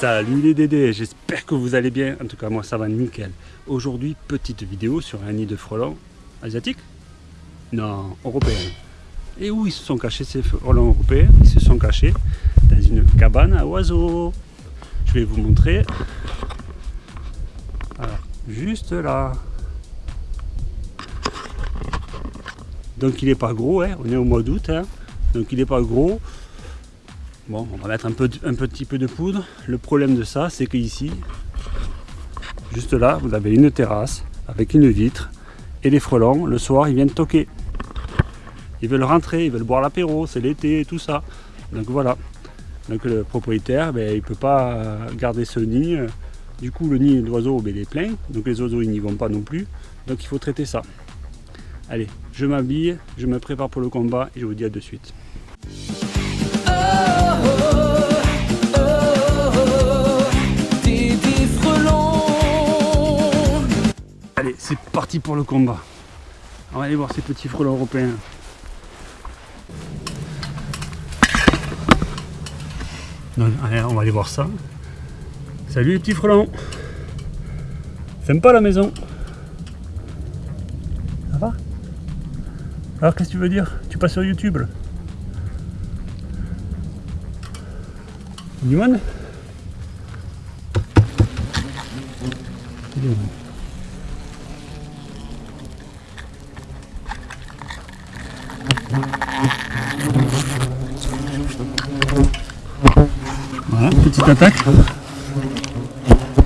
Salut les dédés, j'espère que vous allez bien, en tout cas moi ça va nickel. Aujourd'hui, petite vidéo sur un nid de frelons asiatique? Non, européen. Et où ils se sont cachés ces frelons européens? Ils se sont cachés dans une cabane à oiseaux. Je vais vous montrer. Alors, juste là. Donc il n'est pas gros, hein. on est au mois d'août, hein. donc il n'est pas gros. Bon, on va mettre un, petit peu de poudre. Le problème de ça, c'est qu'ici, juste là, vous avez une terrasse avec une vitre. Et les frelons, le soir, ils viennent toquer. Ils veulent rentrer, ils veulent boire l'apéro, c'est l'été, tout ça. Donc voilà. Donc le propriétaire, ben, il ne peut pas garder ce nid. Du coup, le nid d'oiseaux, ben, il est plein. Donc les oiseaux, ils n'y vont pas non plus. Donc il faut traiter ça. Allez, je m'habille, je me prépare pour le combat et je vous dis à de suite. Allez, c'est parti pour le combat. On va aller voir ces petits frelons européens. allez, on va aller voir ça. Salut les petits frelons. Sympa la maison. Ça va Alors qu'est-ce que tu veux dire? Tu passes sur YouTube Voilà, petite attaque.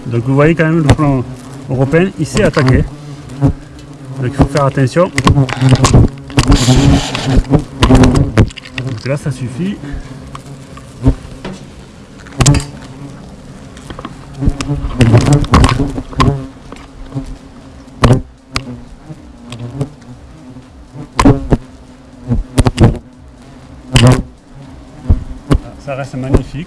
Donc vous voyez quand même le plan européen, il s'est attaqué. Donc il faut faire attention. Là ça suffit. Ça reste magnifique.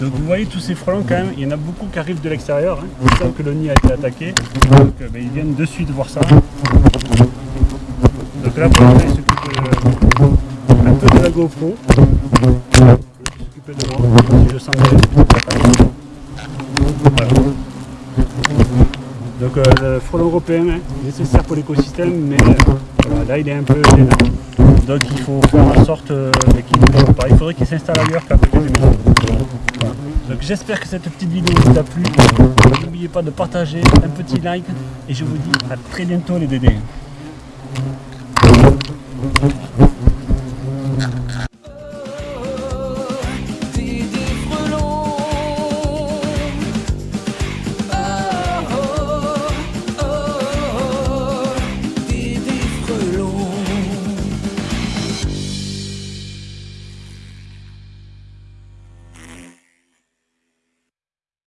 Donc vous voyez tous ces frelons quand même, il y en a beaucoup qui arrivent de l'extérieur, hein. c'est que le nid a été attaqué, donc euh, ben, ils viennent de suite voir ça. Donc là pour l'instant il s'occupe un peu de la GoPro, il s'occupe de si je sens bien. Voilà. Donc euh, le frelon européen est nécessaire pour l'écosystème, mais euh, là il est un peu gênant. Donc il faut faire en sorte euh, qu'ils ne pas. Il faudrait qu'ils s'installent ailleurs Donc j'espère que cette petite vidéo vous a plu. N'oubliez pas de partager, un petit like. Et je vous dis à très bientôt les dédés.